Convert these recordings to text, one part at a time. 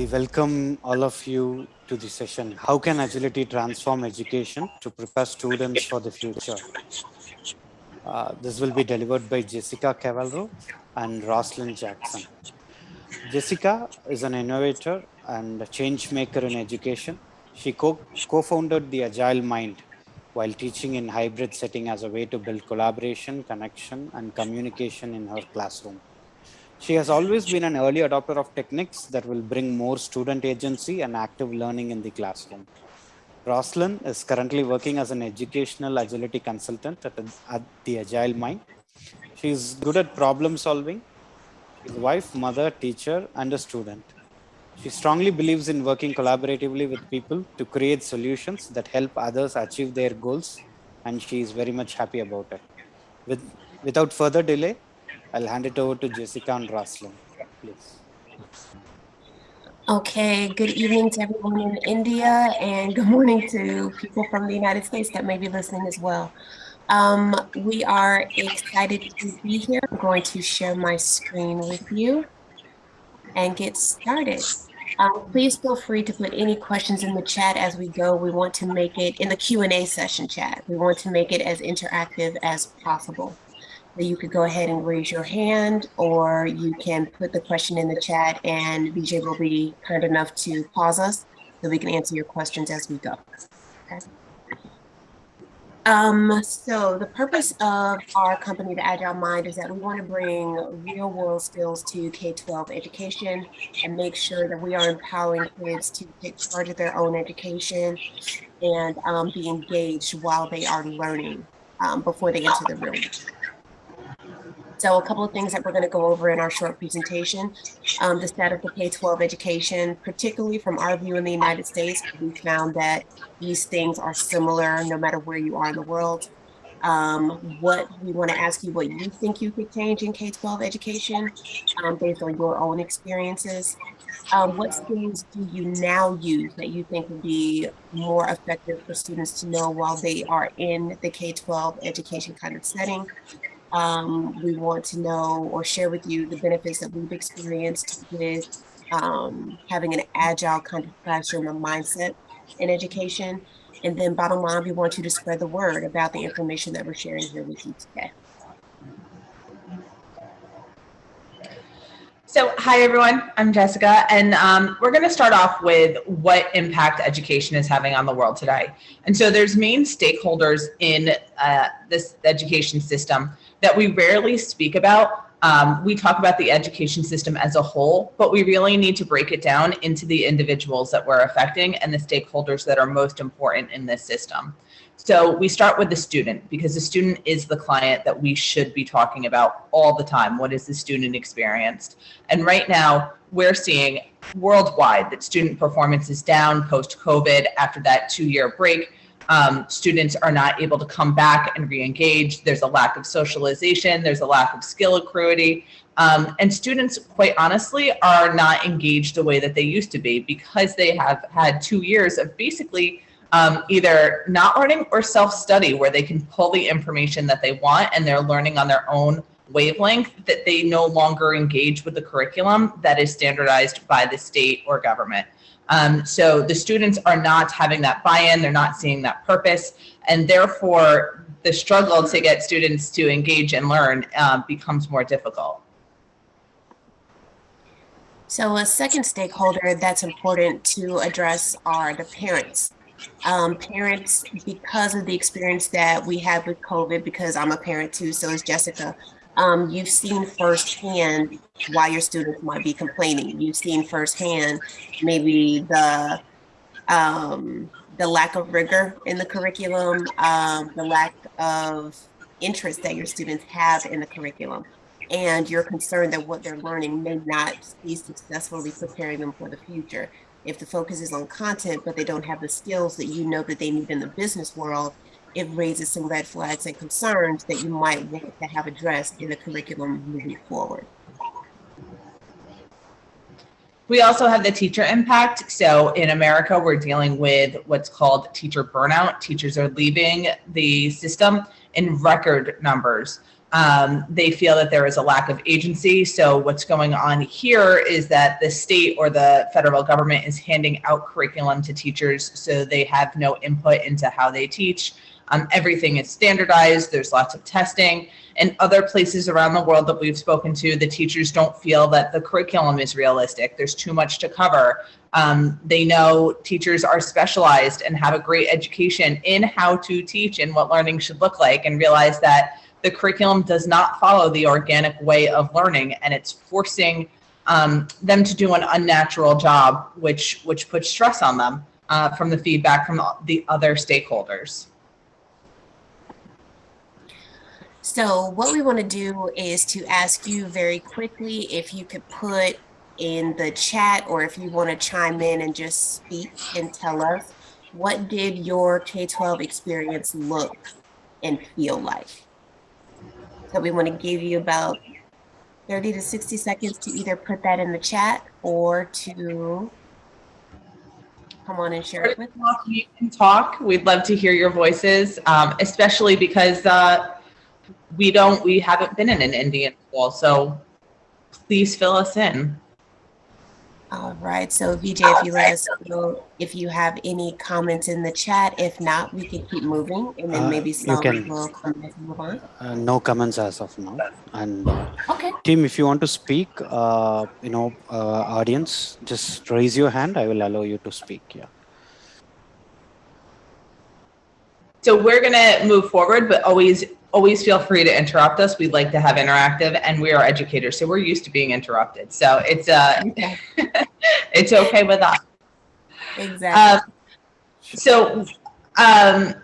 we welcome all of you to the session. How can agility transform education to prepare students for the future? Uh, this will be delivered by Jessica Cavalro and Roslyn Jackson. Jessica is an innovator and a change maker in education. She co-founded co the Agile Mind while teaching in hybrid setting as a way to build collaboration, connection, and communication in her classroom. She has always been an early adopter of techniques that will bring more student agency and active learning in the classroom. Roslyn is currently working as an educational agility consultant at, at the Agile Mind. She is good at problem solving. A wife, mother, teacher, and a student. She strongly believes in working collaboratively with people to create solutions that help others achieve their goals, and she is very much happy about it. With, without further delay, I'll hand it over to Jessica and Roslyn, please. Okay, good evening to everyone in India and good morning to people from the United States that may be listening as well. Um, we are excited to be here. I'm going to share my screen with you and get started. Um, please feel free to put any questions in the chat as we go. We want to make it in the Q&A session chat. We want to make it as interactive as possible you could go ahead and raise your hand or you can put the question in the chat and BJ will be kind enough to pause us so we can answer your questions as we go. Okay. Um, so the purpose of our company, the Agile Mind, is that we want to bring real world skills to K-12 education and make sure that we are empowering kids to take charge of their own education and um, be engaged while they are learning um, before they enter the room. So a couple of things that we're going to go over in our short presentation. Um, the status of K-12 education, particularly from our view in the United States, we found that these things are similar no matter where you are in the world. Um, what we want to ask you what you think you could change in K-12 education um, based on your own experiences. Um, what skills do you now use that you think would be more effective for students to know while they are in the K-12 education kind of setting? Um, we want to know or share with you the benefits that we've experienced with um, having an agile kind of classroom or mindset in education. And then bottom line, we want you to spread the word about the information that we're sharing here with you today. So hi everyone, I'm Jessica, and um, we're going to start off with what impact education is having on the world today. And so there's main stakeholders in uh, this education system that we rarely speak about. Um, we talk about the education system as a whole, but we really need to break it down into the individuals that we're affecting and the stakeholders that are most important in this system. So we start with the student because the student is the client that we should be talking about all the time. What is the student experienced? And right now we're seeing worldwide that student performance is down post COVID after that two year break um, students are not able to come back and re-engage. There's a lack of socialization. There's a lack of skill accruity. Um, and students, quite honestly, are not engaged the way that they used to be because they have had two years of basically um, either not learning or self-study where they can pull the information that they want and they're learning on their own wavelength that they no longer engage with the curriculum that is standardized by the state or government. Um, so the students are not having that buy-in, they're not seeing that purpose, and therefore the struggle to get students to engage and learn uh, becomes more difficult. So a second stakeholder that's important to address are the parents. Um, parents, because of the experience that we have with COVID, because I'm a parent too, so is Jessica, um, you've seen firsthand why your students might be complaining. You've seen firsthand maybe the um, the lack of rigor in the curriculum, um, the lack of interest that your students have in the curriculum. And you're concerned that what they're learning may not be successfully preparing them for the future. If the focus is on content, but they don't have the skills that you know that they need in the business world, it raises some red flags and concerns that you might want to have addressed in the curriculum moving forward. We also have the teacher impact. So in America, we're dealing with what's called teacher burnout. Teachers are leaving the system in record numbers. Um, they feel that there is a lack of agency. So what's going on here is that the state or the federal government is handing out curriculum to teachers so they have no input into how they teach. Um, everything is standardized. There's lots of testing. And other places around the world that we've spoken to, the teachers don't feel that the curriculum is realistic. There's too much to cover. Um, they know teachers are specialized and have a great education in how to teach and what learning should look like and realize that the curriculum does not follow the organic way of learning and it's forcing um, them to do an unnatural job, which, which puts stress on them uh, from the feedback from the other stakeholders. So what we want to do is to ask you very quickly if you could put in the chat or if you want to chime in and just speak and tell us what did your K-12 experience look and feel like? So we want to give you about 30 to 60 seconds to either put that in the chat or to come on and share it with us. You can talk. We'd love to hear your voices, um, especially because uh, we don't, we haven't been in an Indian school. So please fill us in. All right, so VJ, if you let us know if you have any comments in the chat. If not, we can keep moving and then Uh, maybe you some can- will come as we move on. Uh, no comments as of now. And uh, Okay, team, if you want to speak, uh, you know, uh, audience, just raise your hand. I will allow you to speak. Yeah. So we're gonna move forward, but always, always feel free to interrupt us. We'd like to have interactive and we are educators, so we're used to being interrupted. So it's, uh, okay, it's okay with us. exactly. Um, so, um,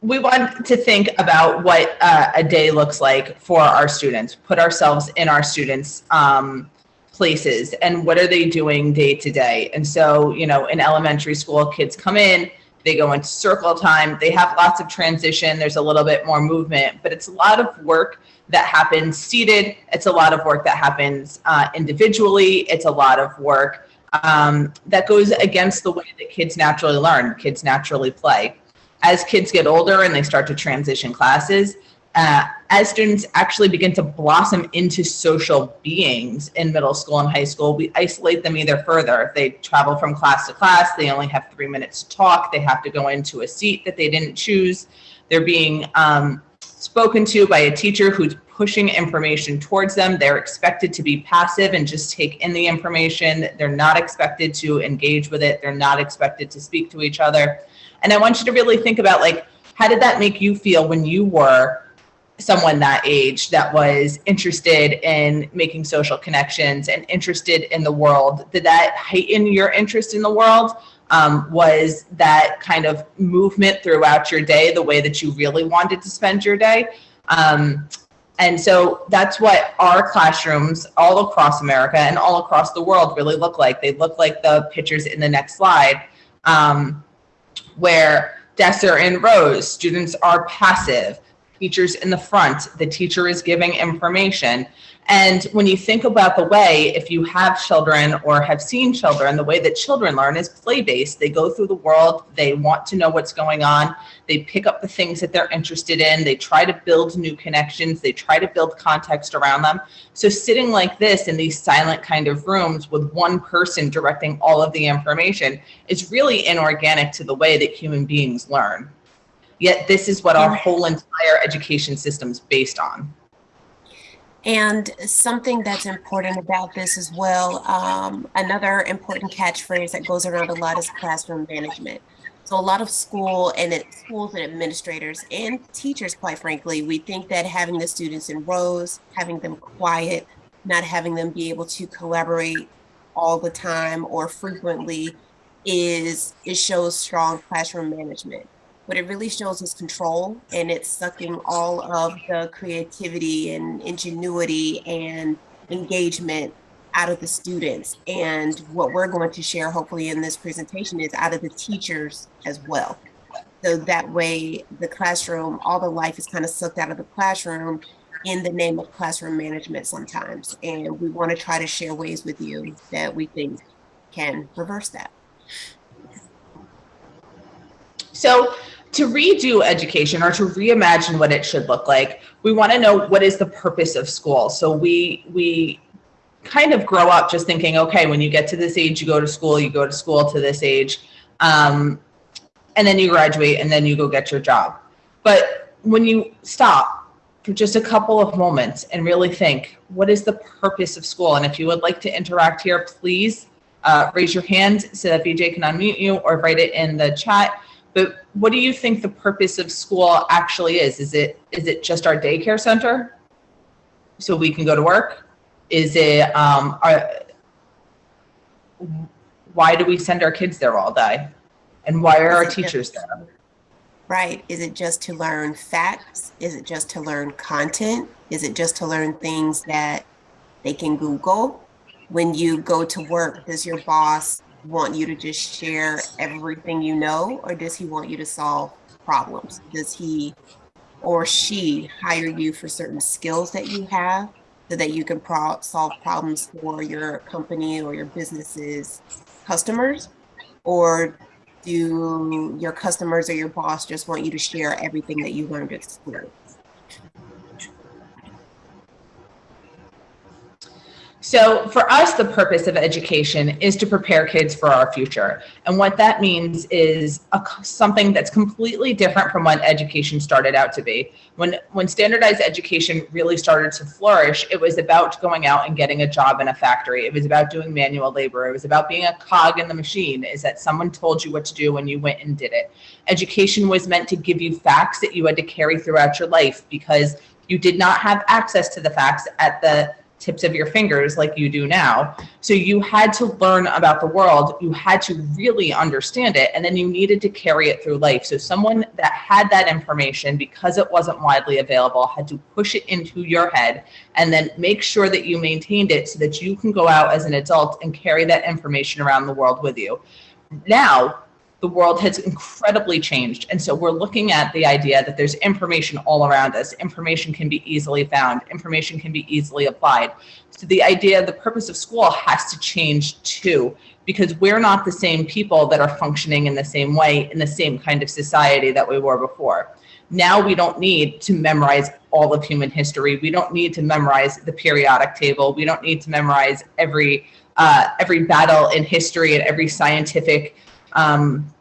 we want to think about what uh, a day looks like for our students, put ourselves in our students' um, places and what are they doing day to day. And so, you know, in elementary school, kids come in, they go into circle time, they have lots of transition, there's a little bit more movement, but it's a lot of work that happens seated. It's a lot of work that happens uh, individually. It's a lot of work um, that goes against the way that kids naturally learn, kids naturally play. As kids get older and they start to transition classes, uh, as students actually begin to blossom into social beings in middle school and high school, we isolate them either further. They travel from class to class, they only have three minutes to talk, they have to go into a seat that they didn't choose. They're being um, spoken to by a teacher who's pushing information towards them. They're expected to be passive and just take in the information. They're not expected to engage with it. They're not expected to speak to each other. And I want you to really think about like, how did that make you feel when you were someone that age that was interested in making social connections and interested in the world? Did that heighten your interest in the world? Um, was that kind of movement throughout your day the way that you really wanted to spend your day? Um, and so that's what our classrooms all across America and all across the world really look like. They look like the pictures in the next slide, um, where desks are in rows, students are passive, teachers in the front, the teacher is giving information. And when you think about the way, if you have children or have seen children, the way that children learn is play-based. They go through the world, they want to know what's going on, they pick up the things that they're interested in, they try to build new connections, they try to build context around them. So sitting like this in these silent kind of rooms with one person directing all of the information is really inorganic to the way that human beings learn. Yet this is what our whole entire education system is based on. And something that's important about this as well, um, another important catchphrase that goes around a lot is classroom management. So a lot of school and it, schools and administrators and teachers, quite frankly, we think that having the students in rows, having them quiet, not having them be able to collaborate all the time or frequently is it shows strong classroom management. What it really shows is control and it's sucking all of the creativity and ingenuity and engagement out of the students. And what we're going to share hopefully in this presentation is out of the teachers as well. So that way the classroom, all the life is kind of sucked out of the classroom in the name of classroom management sometimes. And we want to try to share ways with you that we think can reverse that. So to redo education or to reimagine what it should look like, we want to know what is the purpose of school. So we we kind of grow up just thinking, okay, when you get to this age, you go to school, you go to school to this age, um, and then you graduate, and then you go get your job. But when you stop for just a couple of moments and really think, what is the purpose of school? And if you would like to interact here, please uh, raise your hand so that BJ can unmute you or write it in the chat. But what do you think the purpose of school actually is? Is it is it just our daycare center so we can go to work? Is it um, our, why do we send our kids there all day? And why are our teachers there? Right. Is it just to learn facts? Is it just to learn content? Is it just to learn things that they can Google? When you go to work, does your boss want you to just share everything you know, or does he want you to solve problems? Does he or she hire you for certain skills that you have so that you can pro- solve problems for your company or your business's customers? Or do your customers or your boss just want you to share everything that you learned at school? So for us, the purpose of education is to prepare kids for our future. And what that means is a, something that's completely different from what education started out to be. When, when standardized education really started to flourish, it was about going out and getting a job in a factory. It was about doing manual labor. It was about being a cog in the machine, is that someone told you what to do when you went and did it. Education was meant to give you facts that you had to carry throughout your life because you did not have access to the facts at the tips of your fingers like you do now. So you had to learn about the world, you had to really understand it, and then you needed to carry it through life. So someone that had that information, because it wasn't widely available, had to push it into your head and then make sure that you maintained it so that you can go out as an adult and carry that information around the world with you. Now, the world has incredibly changed. And so we're looking at the idea that there's information all around us. Information can be easily found. Information can be easily applied. So the idea, of the purpose of school has to change too, because we're not the same people that are functioning in the same way in the same kind of society that we were before. Now we don't need to memorize all of human history. We don't need to memorize the periodic table. We don't need to memorize every uh, every battle in history and every scientific um,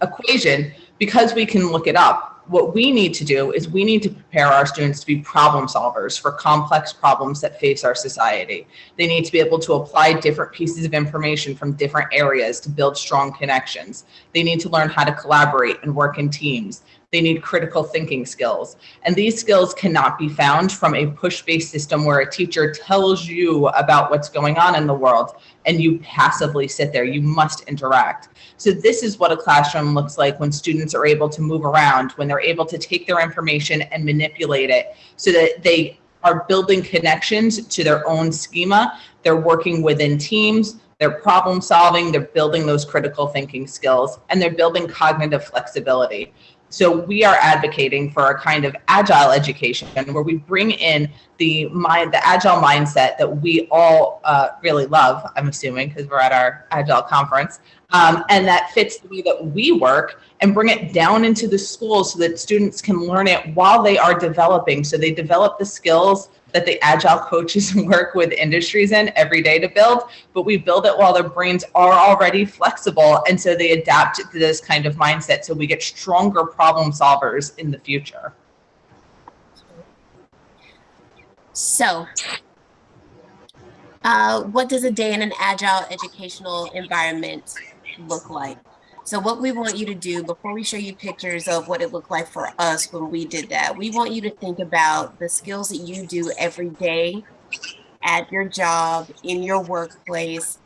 equation because we can look it up. What we need to do is we need to prepare our students to be problem solvers for complex problems that face our society. They need to be able to apply different pieces of information from different areas to build strong connections. They need to learn how to collaborate and work in teams. They need critical thinking skills. And these skills cannot be found from a push-based system where a teacher tells you about what's going on in the world and you passively sit there. You must interact. So this is what a classroom looks like when students are able to move around, when they're able to take their information and manipulate it so that they are building connections to their own schema. They're working within teams. They're problem solving. They're building those critical thinking skills and they're building cognitive flexibility. So we are advocating for a kind of agile education where we bring in the mind, the agile mindset that we all uh, really love. I'm assuming because we're at our agile conference, um, and that fits the way that we work, and bring it down into the schools so that students can learn it while they are developing. So they develop the skills that the agile coaches work with industries in every day to build, but we build it while their brains are already flexible. And so they adapt to this kind of mindset so we get stronger problem solvers in the future. So, uh, what does a day in an agile educational environment look like? So what we want you to do before we show you pictures of what it looked like for us when we did that, we want you to think about the skills that you do every day at your job, in your workplace.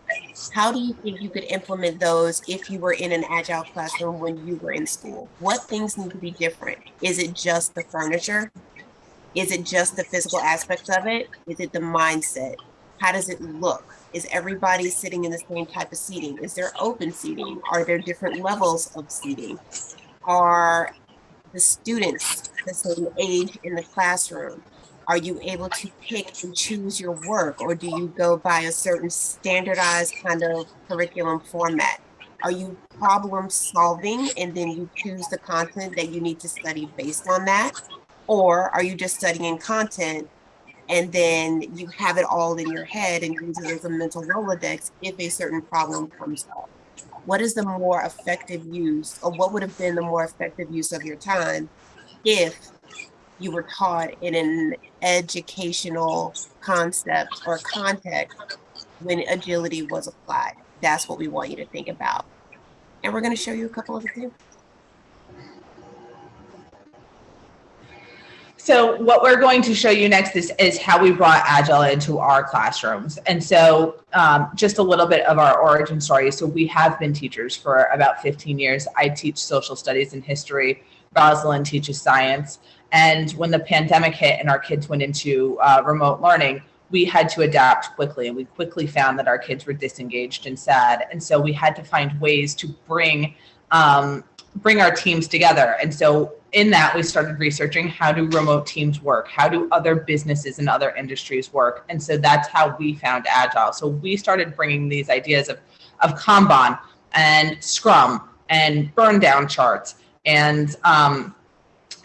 How do you think you could implement those if you were in an agile classroom when you were in school? What things need to be different? Is it just the furniture? Is it just the physical aspects of it? Is it the mindset? How does it look? Is everybody sitting in the same type of seating? Is there open seating? Are there different levels of seating? Are the students the same age in the classroom? Are you able to pick and choose your work or do you go by a certain standardized kind of curriculum format? Are you problem solving and then you choose the content that you need to study based on that? Or are you just studying content and then you have it all in your head and use it as a mental Rolodex if a certain problem comes up? What is the more effective use or what would have been the more effective use of your time if you were taught in an educational concept or context when agility was applied? That's what we want you to think about. And we're going to show you a couple of examples. So what we're going to show you next is, is how we brought Agile into our classrooms. And so um, just a little bit of our origin story. So we have been teachers for about 15 years. I teach social studies and history. Rosalind teaches science. And when the pandemic hit and our kids went into uh, remote learning, we had to adapt quickly and we quickly found that our kids were disengaged and sad. And so we had to find ways to bring um, bring our teams together. And so in that, we started researching how do remote teams work? How do other businesses and other industries work? And so that's how we found Agile. So we started bringing these ideas of, of Kanban and Scrum and burn down charts and um,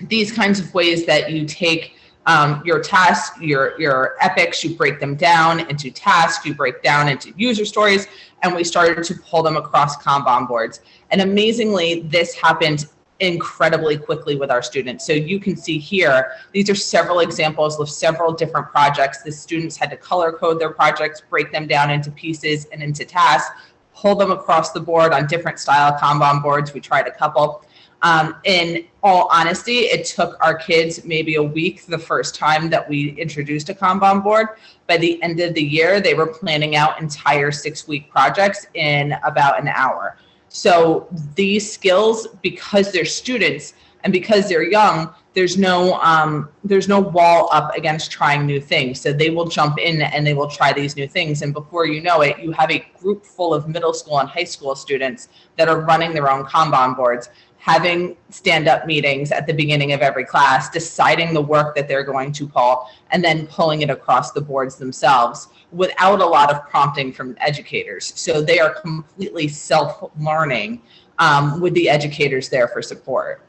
these kinds of ways that you take um, your tasks, your, your epics, you break them down into tasks, you break down into user stories, and we started to pull them across Kanban boards. And amazingly, this happened incredibly quickly with our students. So you can see here, these are several examples of several different projects. The students had to color code their projects, break them down into pieces and into tasks, pull them across the board on different style Kanban boards. We tried a couple. Um, in all honesty, it took our kids maybe a week the first time that we introduced a Kanban board. By the end of the year, they were planning out entire six week projects in about an hour. So these skills, because they're students and because they're young, there's no um, there's no wall up against trying new things. So they will jump in and they will try these new things. And before you know it, you have a group full of middle school and high school students that are running their own Kanban boards having stand-up meetings at the beginning of every class, deciding the work that they're going to pull, and then pulling it across the boards themselves without a lot of prompting from educators. So they are completely self-learning um, with the educators there for support.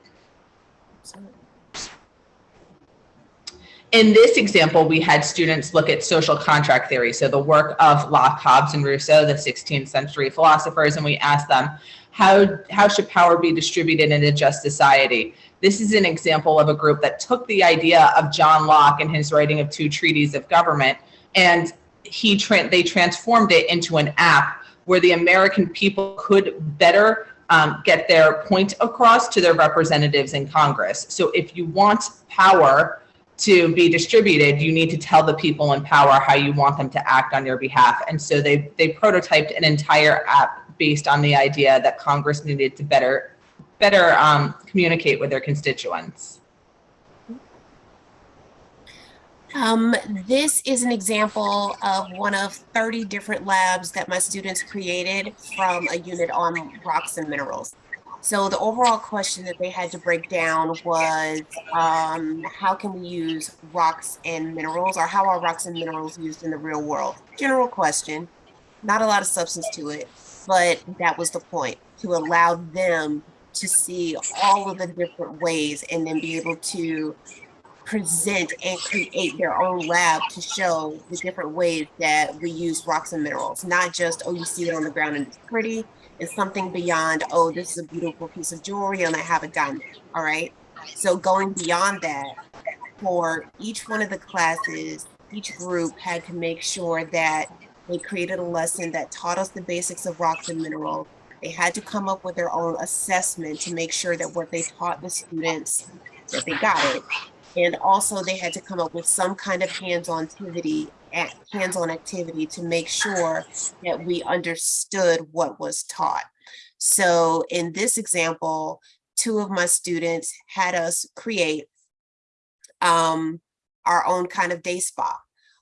In this example, we had students look at social contract theory, so the work of Locke, Hobbes, and Rousseau, the 16th century philosophers, and we asked them, how, how should power be distributed in a just society? This is an example of a group that took the idea of John Locke and his writing of two treatises of government, and he tra they transformed it into an app where the American people could better um, get their point across to their representatives in Congress. So if you want power to be distributed, you need to tell the people in power how you want them to act on your behalf. And so they, they prototyped an entire app based on the idea that Congress needed to better, better um, communicate with their constituents. Um, this is an example of one of 30 different labs that my students created from a unit on rocks and minerals. So the overall question that they had to break down was um, how can we use rocks and minerals or how are rocks and minerals used in the real world? General question, not a lot of substance to it but that was the point to allow them to see all of the different ways and then be able to present and create their own lab to show the different ways that we use rocks and minerals not just oh you see it on the ground and it's pretty it's something beyond oh this is a beautiful piece of jewelry and i have a diamond all right so going beyond that for each one of the classes each group had to make sure that they created a lesson that taught us the basics of rocks and minerals. They had to come up with their own assessment to make sure that what they taught the students, that they got it. And also they had to come up with some kind of hands-on activity, hands-on activity to make sure that we understood what was taught. So in this example, two of my students had us create um, our own kind of day spa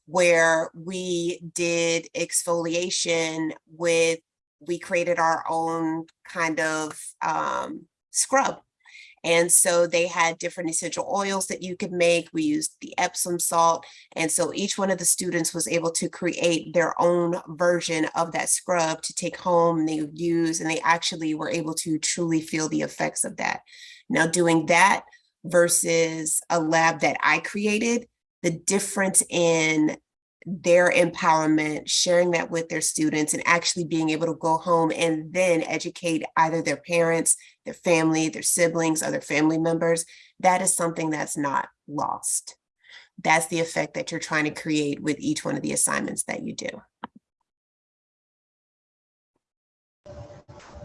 where we did exfoliation with, we created our own kind of um, scrub. And so they had different essential oils that you could make. We used the Epsom salt. And so each one of the students was able to create their own version of that scrub to take home and they use, and they actually were able to truly feel the effects of that. Now doing that versus a lab that I created, the difference in their empowerment, sharing that with their students and actually being able to go home and then educate either their parents, their family, their siblings, other family members, that is something that's not lost. That's the effect that you're trying to create with each one of the assignments that you do.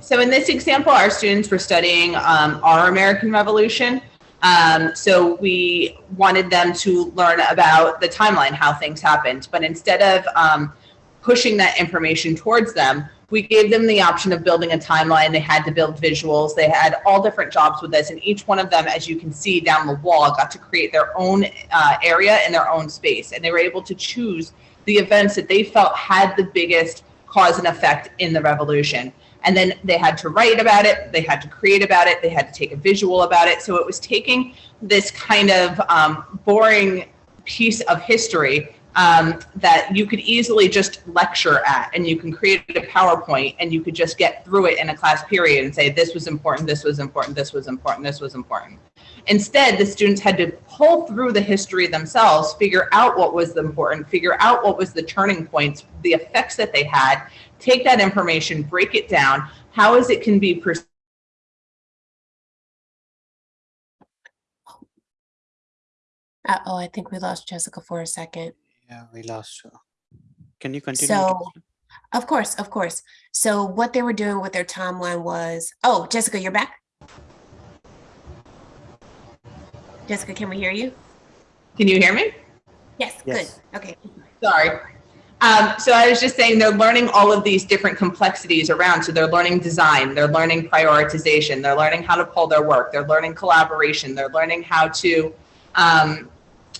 So in this example, our students were studying um, our American Revolution. Um, so we wanted them to learn about the timeline, how things happened. But instead of um, pushing that information towards them, we gave them the option of building a timeline. They had to build visuals. They had all different jobs with this. And each one of them, as you can see down the wall, got to create their own uh, area in their own space. And they were able to choose the events that they felt had the biggest cause and effect in the revolution and then they had to write about it, they had to create about it, they had to take a visual about it. So it was taking this kind of um, boring piece of history um, that you could easily just lecture at and you can create a PowerPoint and you could just get through it in a class period and say, this was important, this was important, this was important, this was important. Instead, the students had to pull through the history themselves, figure out what was important, figure out what was the turning points, the effects that they had, take that information, break it down, how is it can be perceived Uh-oh, I think we lost Jessica for a second. Yeah, we lost her. Can you continue? So, of course, of course. So what they were doing with their timeline was, oh, Jessica, you're back? Jessica, can we hear you? Can you hear me? Yes, Yes. good. Okay. Sorry. Um, so I was just saying they're learning all of these different complexities around. So they're learning design, they're learning prioritization, they're learning how to pull their work, they're learning collaboration, they're learning how to um,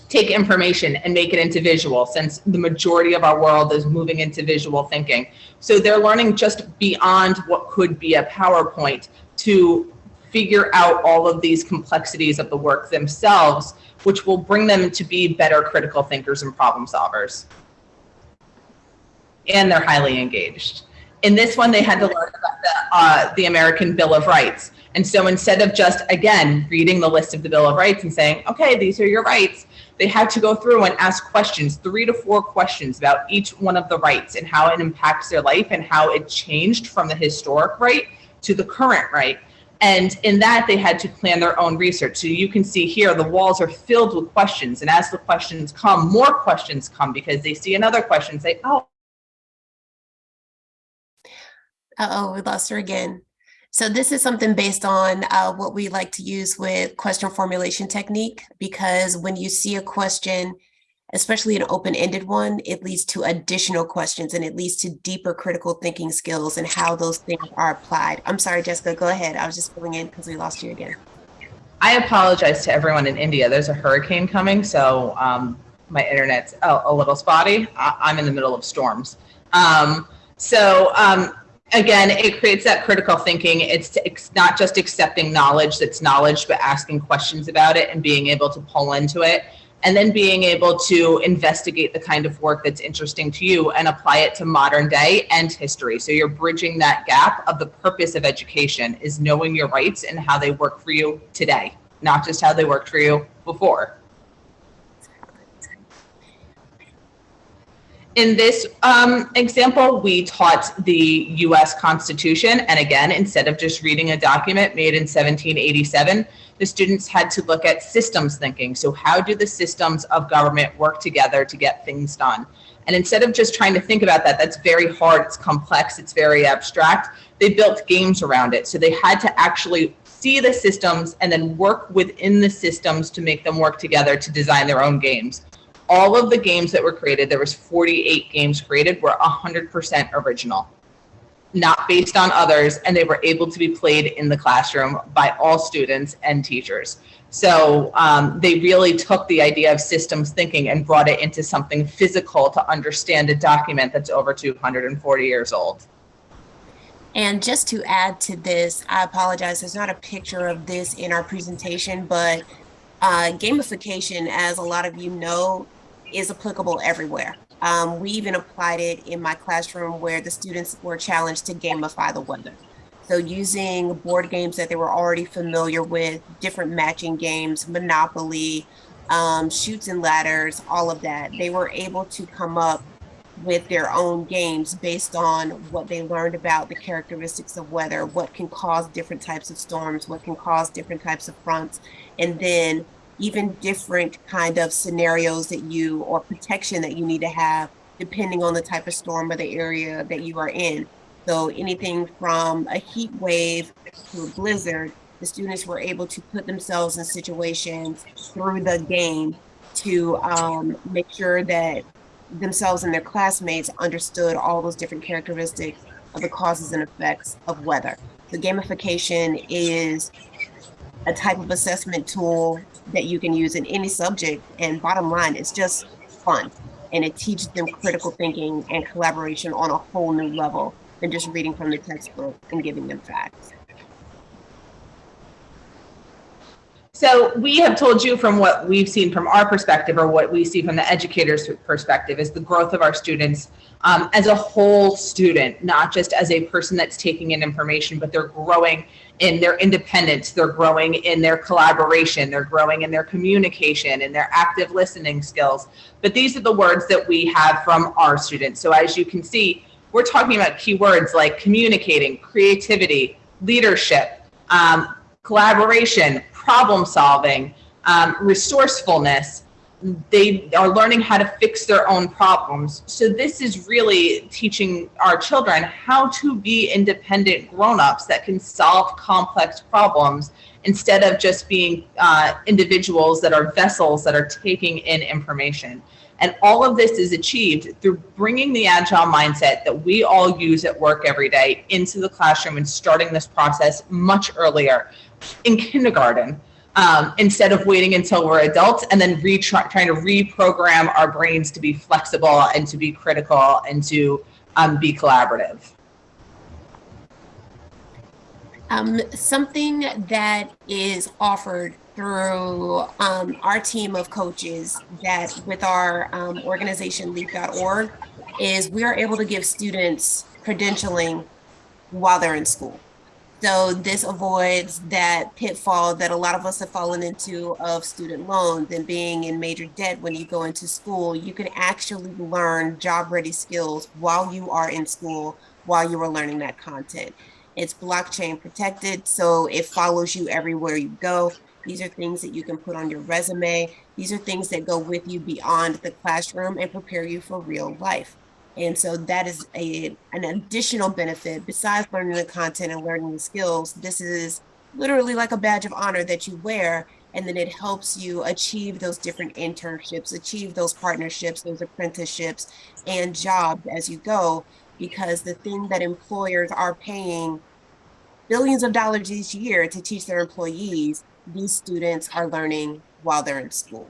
take information and make it into visual since the majority of our world is moving into visual thinking. So they're learning just beyond what could be a PowerPoint to figure out all of these complexities of the work themselves, which will bring them to be better critical thinkers and problem solvers and they're highly engaged. In this one, they had to learn about the, uh, the American Bill of Rights. And so instead of just, again, reading the list of the Bill of Rights and saying, okay, these are your rights, they had to go through and ask questions, three to four questions about each one of the rights and how it impacts their life and how it changed from the historic right to the current right. And in that, they had to plan their own research. So you can see here, the walls are filled with questions. And as the questions come, more questions come because they see another question, say, oh, Uh-oh, we lost her again. So this is something based on uh, what we like to use with question formulation technique, because when you see a question, especially an open-ended one, it leads to additional questions and it leads to deeper critical thinking skills and how those things are applied. I'm sorry, Jessica, go ahead. I was just filling in because we lost you again. I apologize to everyone in India. There's a hurricane coming, so um, my internet's a, a, little spotty. I, am in the middle of storms. Um, so um, again, it creates that critical thinking. It's, it's not just accepting knowledge that's knowledge, but asking questions about it and being able to pull into it. And then being able to investigate the kind of work that's interesting to you and apply it to modern day and history. So you're bridging that gap of the purpose of education is knowing your rights and how they work for you today, not just how they worked for you before. In this um, example, we taught the US Constitution. And again, instead of just reading a document made in 1787, the students had to look at systems thinking. So how do the systems of government work together to get things done? And instead of just trying to think about that, that's very hard, it's complex, it's very abstract, they built games around it. So they had to actually see the systems and then work within the systems to make them work together to design their own games all of the games that were created, there was 48 games created, were 100% original, not based on others, and they were able to be played in the classroom by all students and teachers. So um, they really took the idea of systems thinking and brought it into something physical to understand a document that's over 240 years old. And just to add to this, I apologize, there's not a picture of this in our presentation, but uh, gamification, as a lot of you know, is applicable everywhere. Um, we even applied it in my classroom where the students were challenged to gamify the weather. So using board games that they were already familiar with, different matching games, Monopoly, um, Chutes and Ladders, all of that, they were able to come up with their own games based on what they learned about the characteristics of weather, what can cause different types of storms, what can cause different types of fronts, and then even different kind of scenarios that you or protection that you need to have depending on the type of storm or the area that you are in. So anything from a heat wave to a blizzard, the students were able to put themselves in situations through the game to um, make sure that themselves and their classmates understood all those different characteristics of the causes and effects of weather. The gamification is a type of assessment tool that you can use in any subject. And bottom line, it's just fun. And it teaches them critical thinking and collaboration on a whole new level than just reading from the textbook and giving them facts. So we have told you from what we've seen from our perspective or what we see from the educator's perspective is the growth of our students um, as a whole student, not just as a person that's taking in information, but they're growing in their independence, they're growing in their collaboration, they're growing in their communication and their active listening skills. But these are the words that we have from our students. So as you can see, we're talking about keywords like communicating, creativity, leadership, um, collaboration, problem solving, um, resourcefulness. They are learning how to fix their own problems. So this is really teaching our children how to be independent grown-ups that can solve complex problems instead of just being uh, individuals that are vessels that are taking in information. And all of this is achieved through bringing the agile mindset that we all use at work every day into the classroom and starting this process much earlier in kindergarten um, instead of waiting until we're adults and then trying to reprogram our brains to be flexible and to be critical and to um, be collaborative. Um, something that is offered through um, our team of coaches that with our um, organization leap.org is we are able to give students credentialing while they're in school. So this avoids that pitfall that a lot of us have fallen into of student loans and being in major debt when you go into school. You can actually learn job ready skills while you are in school, while you are learning that content. It's blockchain protected, so it follows you everywhere you go. These are things that you can put on your resume. These are things that go with you beyond the classroom and prepare you for real life. And so that is a an additional benefit besides learning the content and learning the skills. This is literally like a badge of honor that you wear and then it helps you achieve those different internships, achieve those partnerships, those apprenticeships and jobs as you go because the thing that employers are paying billions of dollars each year to teach their employees, these students are learning while they're in school.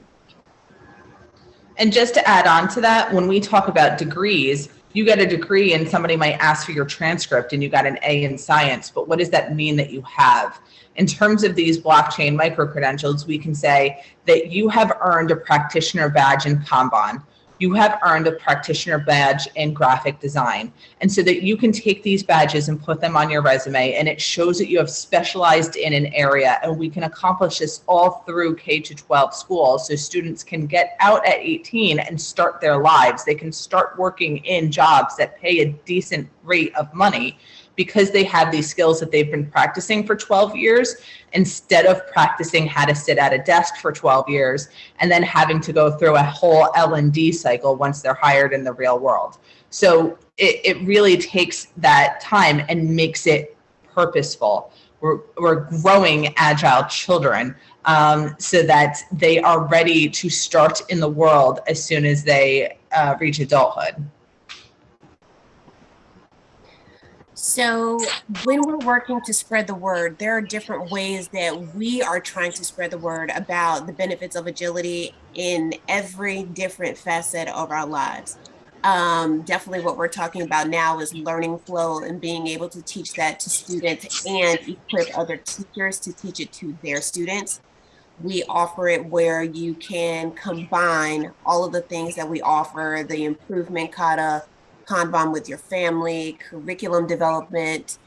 And just to add on to that, when we talk about degrees, you get a degree and somebody might ask for your transcript and you got an A in science, but what does that mean that you have? In terms of these blockchain micro credentials, we can say that you have earned a practitioner badge in Kanban you have earned a practitioner badge in graphic design. And so that you can take these badges and put them on your resume and it shows that you have specialized in an area and we can accomplish this all through K to 12 schools. So students can get out at 18 and start their lives. They can start working in jobs that pay a decent rate of money because they have these skills that they've been practicing for 12 years instead of practicing how to sit at a desk for 12 years and then having to go through a whole L&D cycle once they're hired in the real world. So it, it really takes that time and makes it purposeful. We're, we're growing agile children um, so that they are ready to start in the world as soon as they uh, reach adulthood. So when we're working to spread the word, there are different ways that we are trying to spread the word about the benefits of agility in every different facet of our lives. um, definitely what we're talking about now is learning flow and being able to teach that to students and equip other teachers to teach it to their students. We offer it where you can combine all of the things that we offer, the improvement kata, Kanban with your family, curriculum development,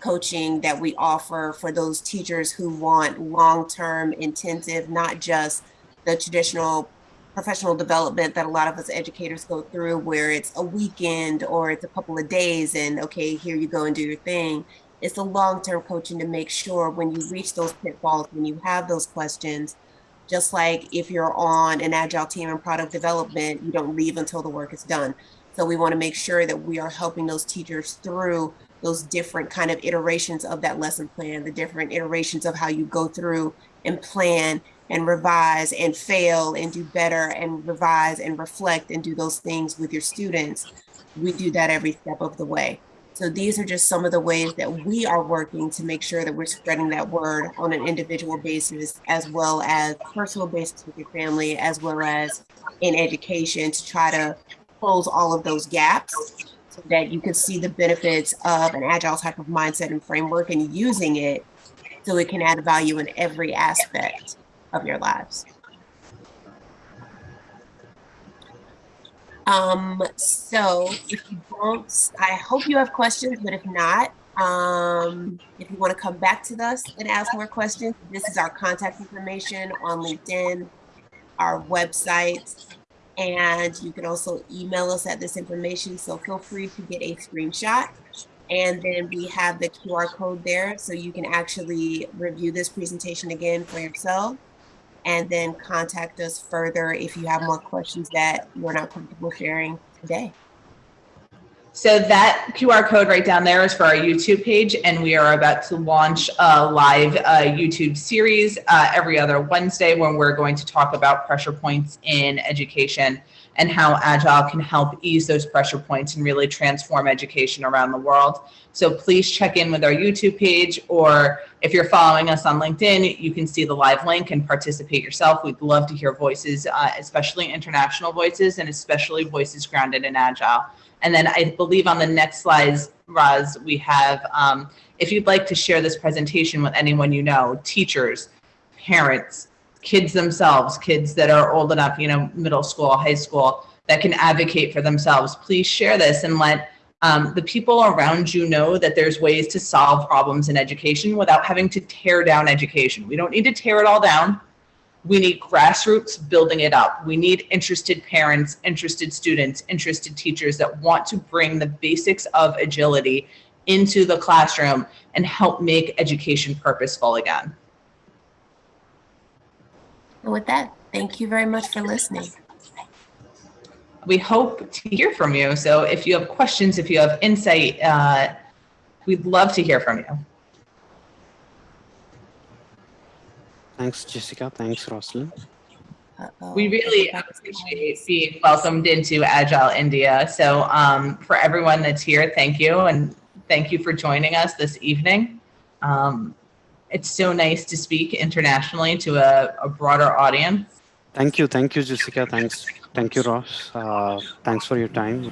coaching that we offer for those teachers who want long-term intensive, not just the traditional professional development that a lot of us educators go through where it's a weekend or it's a couple of days and okay, here you go and do your thing. It's the long-term coaching to make sure when you reach those pitfalls, when you have those questions, just like if you're on an agile team in product development, you don't leave until the work is done. So we want to make sure that we are helping those teachers through those different kind of iterations of that lesson plan, the different iterations of how you go through and plan and revise and fail and do better and revise and reflect and do those things with your students. We do that every step of the way. So these are just some of the ways that we are working to make sure that we're spreading that word on an individual basis, as well as personal basis with your family, as well as in education to try to close all of those gaps so that you can see the benefits of an agile type of mindset and framework and using it so it can add value in every aspect of your lives. Um, so if you don't, I hope you have questions, but if not, um, if you want to come back to us and ask more questions, this is our contact information on LinkedIn, our website, and you can also email us at this information. So feel free to get a screenshot. And then we have the QR code there so you can actually review this presentation again for yourself and then contact us further if you have more questions that you're not comfortable sharing today. So that QR code right down there is for our YouTube page, and we are about to launch a live uh, YouTube series uh, every other Wednesday when we're going to talk about pressure points in education and how Agile can help ease those pressure points and really transform education around the world. So please check in with our YouTube page, or if you're following us on LinkedIn, you can see the live link and participate yourself. We'd love to hear voices, uh, especially international voices and especially voices grounded in Agile. And then I believe on the next slides, Roz, we have, um, if you'd like to share this presentation with anyone you know, teachers, parents, kids themselves, kids that are old enough, you know, middle school, high school, that can advocate for themselves, please share this and let um, the people around you know that there's ways to solve problems in education without having to tear down education. We don't need to tear it all down. We need grassroots building it up. We need interested parents, interested students, interested teachers that want to bring the basics of agility into the classroom and help make education purposeful again. And with that, thank you very much for listening. We hope to hear from you. So if you have questions, if you have insight, uh, we'd love to hear from you. Thanks, Jessica. Thanks, Rosalind. Uh-oh. We really appreciate being welcomed into Agile India. So um, for everyone that's here, thank you. And thank you for joining us this evening. Um, it's so nice to speak internationally to a, a, broader audience. Thank you. Thank you, Jessica. Thanks. Thank you, Roz. Uh, thanks for your time.